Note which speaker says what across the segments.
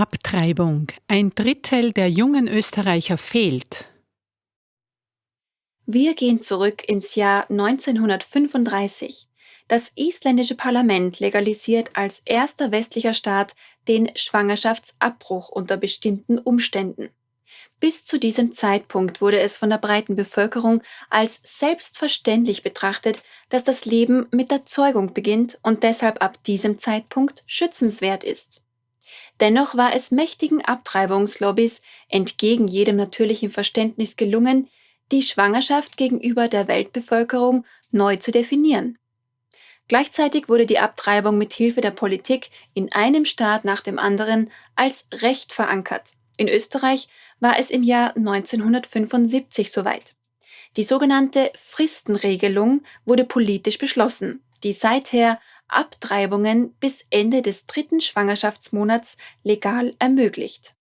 Speaker 1: Abtreibung. Ein Drittel der jungen Österreicher fehlt.
Speaker 2: Wir gehen zurück ins Jahr 1935. Das isländische Parlament legalisiert als erster westlicher Staat den Schwangerschaftsabbruch unter bestimmten Umständen. Bis zu diesem Zeitpunkt wurde es von der breiten Bevölkerung als selbstverständlich betrachtet, dass das Leben mit der Zeugung beginnt und deshalb ab diesem Zeitpunkt schützenswert ist. Dennoch war es mächtigen Abtreibungslobbys entgegen jedem natürlichen Verständnis gelungen, die Schwangerschaft gegenüber der Weltbevölkerung neu zu definieren. Gleichzeitig wurde die Abtreibung mit Hilfe der Politik in einem Staat nach dem anderen als Recht verankert. In Österreich war es im Jahr 1975 soweit. Die sogenannte Fristenregelung wurde politisch beschlossen, die seither Abtreibungen bis Ende des dritten Schwangerschaftsmonats legal ermöglicht.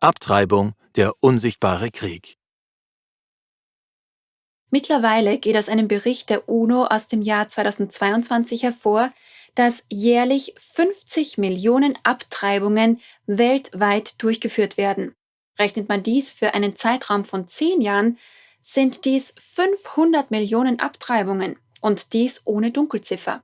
Speaker 3: Abtreibung, der unsichtbare Krieg.
Speaker 2: Mittlerweile geht aus einem Bericht der UNO aus dem Jahr 2022 hervor, dass jährlich 50 Millionen Abtreibungen weltweit durchgeführt werden. Rechnet man dies für einen Zeitraum von zehn Jahren, sind dies 500 Millionen Abtreibungen und dies ohne Dunkelziffer.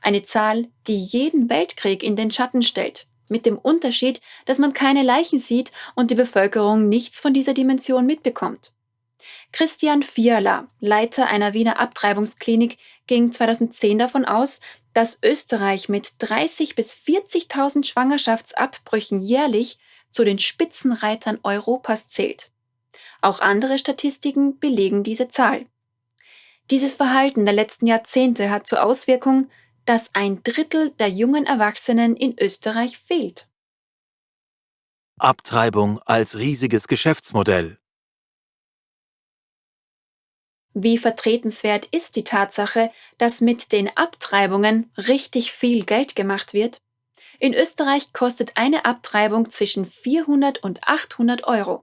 Speaker 2: Eine Zahl, die jeden Weltkrieg in den Schatten stellt, mit dem Unterschied, dass man keine Leichen sieht und die Bevölkerung nichts von dieser Dimension mitbekommt. Christian Fiala, Leiter einer Wiener Abtreibungsklinik, ging 2010 davon aus, dass Österreich mit 30 bis 40.000 Schwangerschaftsabbrüchen jährlich zu den Spitzenreitern Europas zählt. Auch andere Statistiken belegen diese Zahl. Dieses Verhalten der letzten Jahrzehnte hat zur Auswirkung, dass ein Drittel der jungen Erwachsenen in Österreich fehlt.
Speaker 3: Abtreibung als riesiges Geschäftsmodell.
Speaker 2: Wie vertretenswert ist die Tatsache, dass mit den Abtreibungen richtig viel Geld gemacht wird? In Österreich kostet eine Abtreibung zwischen 400 und 800 Euro.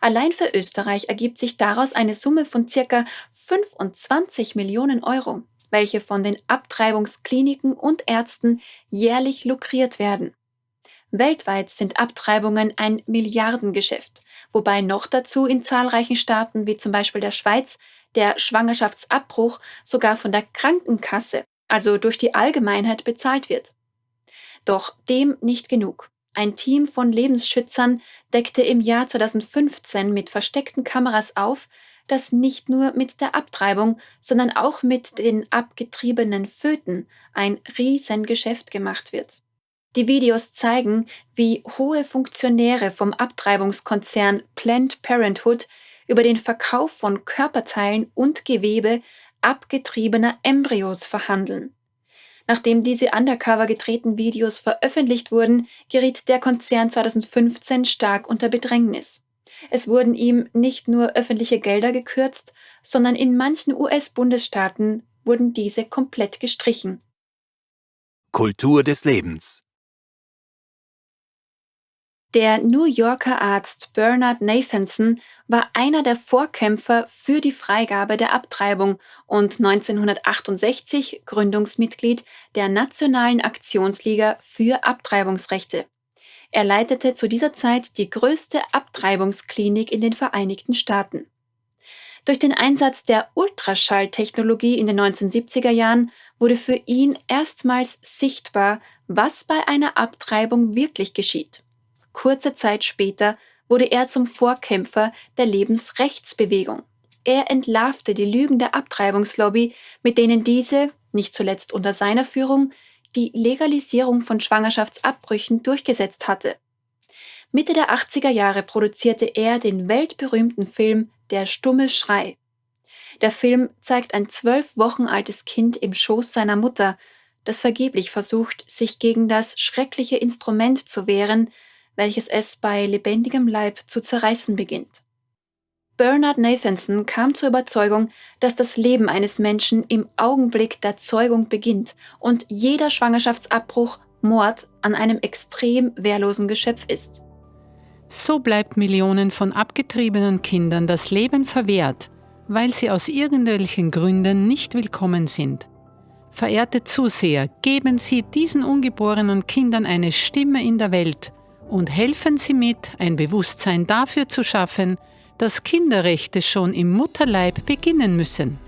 Speaker 2: Allein für Österreich ergibt sich daraus eine Summe von circa 25 Millionen Euro, welche von den Abtreibungskliniken und Ärzten jährlich lukriert werden. Weltweit sind Abtreibungen ein Milliardengeschäft, wobei noch dazu in zahlreichen Staaten wie zum Beispiel der Schweiz der Schwangerschaftsabbruch sogar von der Krankenkasse, also durch die Allgemeinheit bezahlt wird. Doch dem nicht genug. Ein Team von Lebensschützern deckte im Jahr 2015 mit versteckten Kameras auf, dass nicht nur mit der Abtreibung, sondern auch mit den abgetriebenen Föten ein Riesengeschäft gemacht wird. Die Videos zeigen, wie hohe Funktionäre vom Abtreibungskonzern Planned Parenthood über den Verkauf von Körperteilen und Gewebe abgetriebener Embryos verhandeln. Nachdem diese undercover gedrehten Videos veröffentlicht wurden, geriet der Konzern 2015 stark unter Bedrängnis. Es wurden ihm nicht nur öffentliche Gelder gekürzt, sondern in manchen US-Bundesstaaten wurden diese komplett gestrichen.
Speaker 3: Kultur des Lebens
Speaker 2: der New Yorker Arzt Bernard Nathanson war einer der Vorkämpfer für die Freigabe der Abtreibung und 1968 Gründungsmitglied der Nationalen Aktionsliga für Abtreibungsrechte. Er leitete zu dieser Zeit die größte Abtreibungsklinik in den Vereinigten Staaten. Durch den Einsatz der Ultraschalltechnologie in den 1970er Jahren wurde für ihn erstmals sichtbar, was bei einer Abtreibung wirklich geschieht. Kurze Zeit später wurde er zum Vorkämpfer der Lebensrechtsbewegung. Er entlarvte die Lügen der Abtreibungslobby, mit denen diese, nicht zuletzt unter seiner Führung, die Legalisierung von Schwangerschaftsabbrüchen durchgesetzt hatte. Mitte der 80er Jahre produzierte er den weltberühmten Film Der stumme Schrei. Der Film zeigt ein zwölf Wochen altes Kind im Schoß seiner Mutter, das vergeblich versucht, sich gegen das schreckliche Instrument zu wehren, welches es bei lebendigem Leib zu zerreißen beginnt. Bernard Nathanson kam zur Überzeugung, dass das Leben eines Menschen im Augenblick der Zeugung beginnt und jeder Schwangerschaftsabbruch Mord an einem extrem wehrlosen Geschöpf ist.
Speaker 1: So bleibt Millionen von abgetriebenen Kindern das Leben verwehrt, weil sie aus irgendwelchen Gründen nicht willkommen sind. Verehrte Zuseher, geben Sie diesen ungeborenen Kindern eine Stimme in der Welt und helfen Sie mit, ein Bewusstsein dafür zu schaffen, dass Kinderrechte schon im Mutterleib beginnen müssen.